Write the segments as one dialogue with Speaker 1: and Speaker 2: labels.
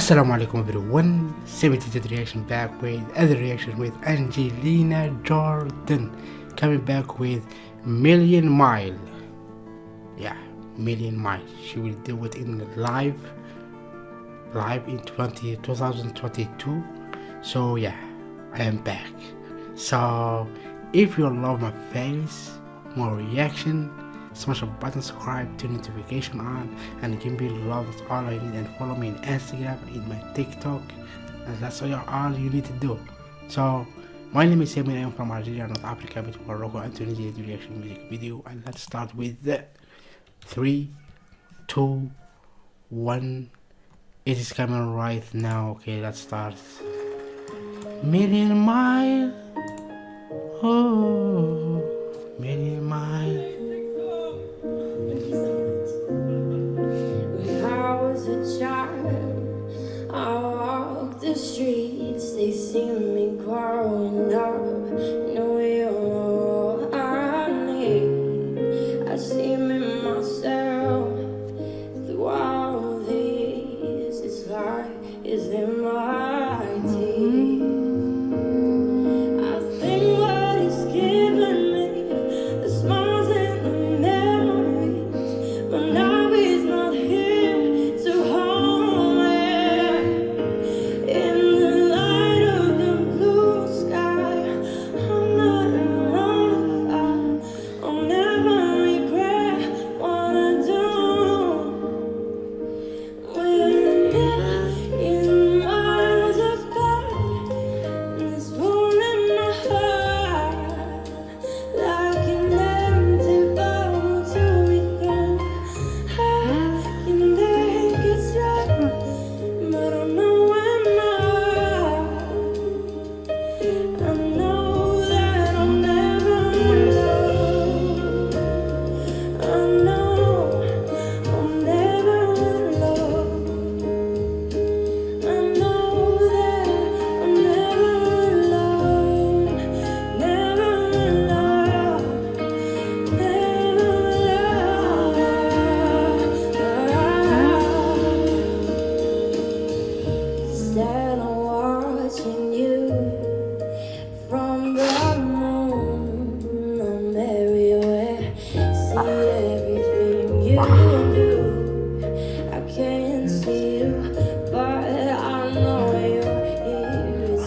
Speaker 1: Assalamu alaikum everyone. 72 reaction back with other reaction with Angelina Jordan. Coming back with Million Mile. Yeah Million Mile. She will do it in live live in 20, 2022 so yeah I am back. So if you love my face more reaction smash the button subscribe turn notification on and give me love that's all i need and follow me on instagram in my tiktok and that's all, all you need to do so my name is Sammy. I'm from Algeria, North Africa, between Morocco and Tunisia. Reaction music video, and let's start with the three, two, one. It is coming right now. Okay, let's start. Million mile, oh,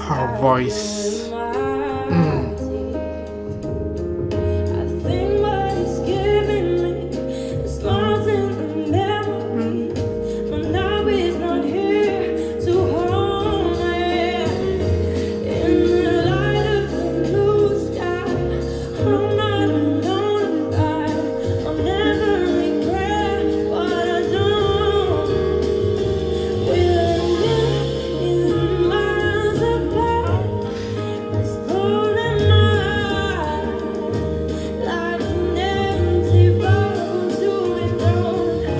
Speaker 1: Her voice. Mm.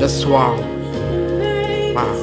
Speaker 1: da sua
Speaker 2: alma.
Speaker 1: Paz.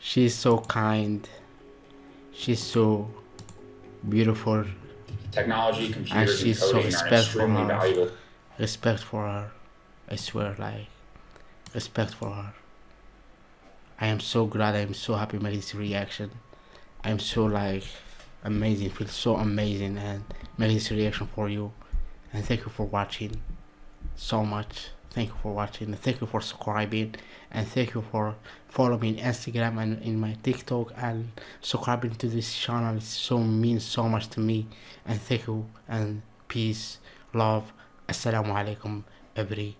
Speaker 2: She's so kind. She's so beautiful.
Speaker 3: Technology, computers, and
Speaker 2: she's so
Speaker 3: coding are
Speaker 2: respectful
Speaker 3: extremely
Speaker 2: of-
Speaker 3: valuable.
Speaker 2: Respect for her. I swear, like, respect for her. I am so glad. I am so happy with this reaction. I'm so like amazing. Feel so amazing and make this reaction for you. And thank you for watching so much. Thank you for watching. Thank you for subscribing. And thank you for following me on Instagram and in my TikTok and subscribing to this channel. It so means so much to me. And thank you and peace, love. Assalamu alaikum, every